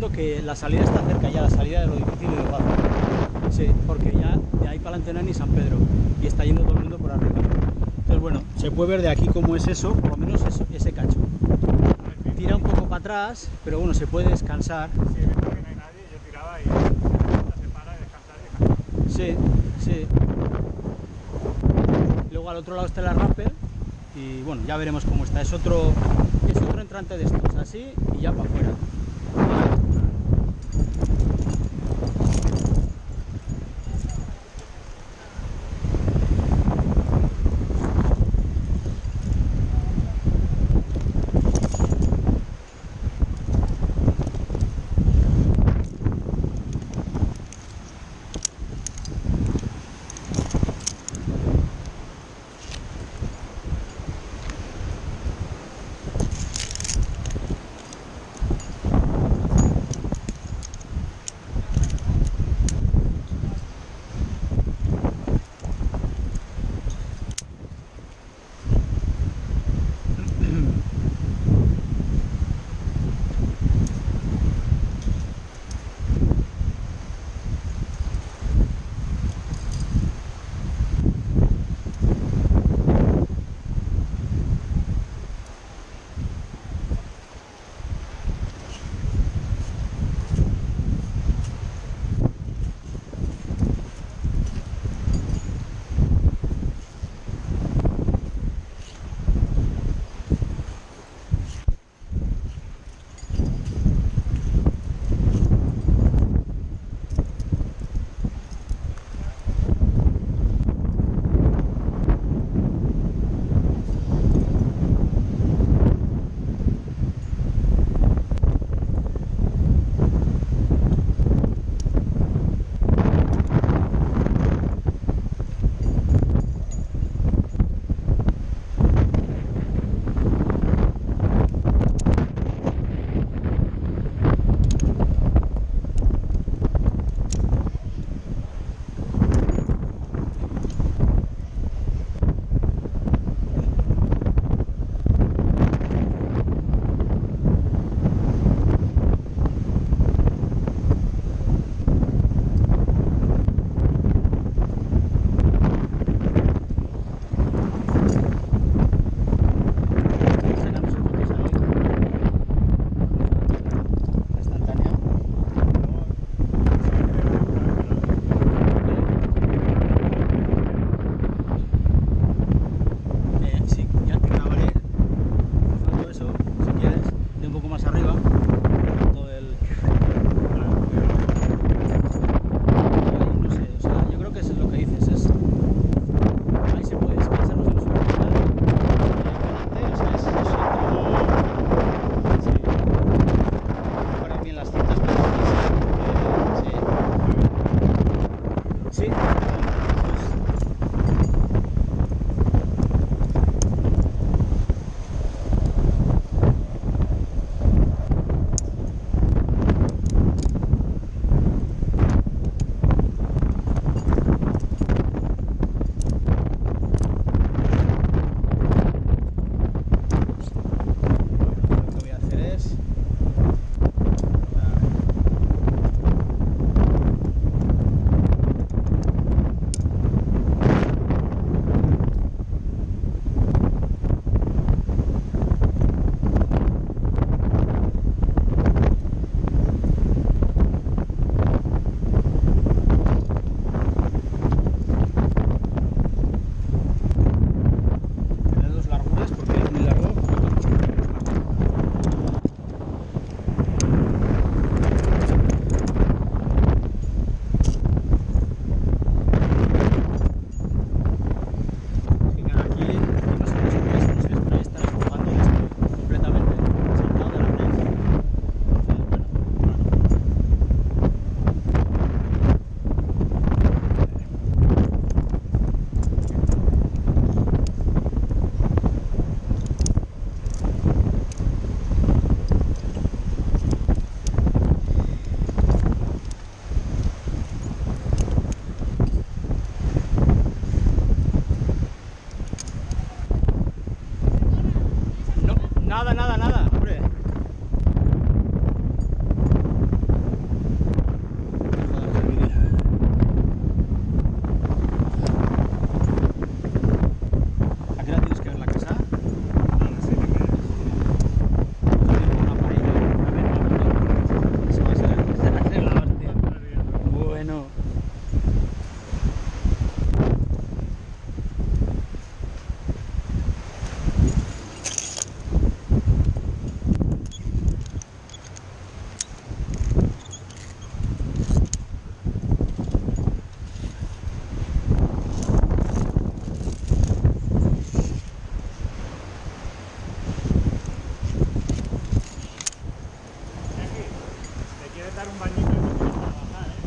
que la salida está cerca ya, la salida de lo difícil y lo fácil. Sí, porque ya de ahí para hay ni San Pedro y está yendo todo el mundo por arriba. Entonces, bueno, se puede ver de aquí cómo es eso, por lo menos eso- ese cacho. Tira un poco para atrás, pero bueno, se puede descansar. Visto que no hay nadie, yo tiraba y se para, y descansar. Sí, sí. Luego al otro lado está la rappel y bueno, ya veremos cómo está. Es otro, es otro entrante de estos, así y ya para afuera.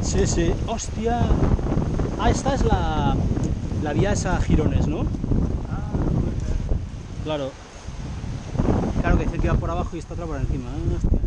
Sí, sí. Hostia. Ah, esta es la, la vía esa a Girones, ¿no? Ah. Claro. Claro que dice que iba por abajo y esta otra por encima. Ah,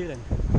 See you then.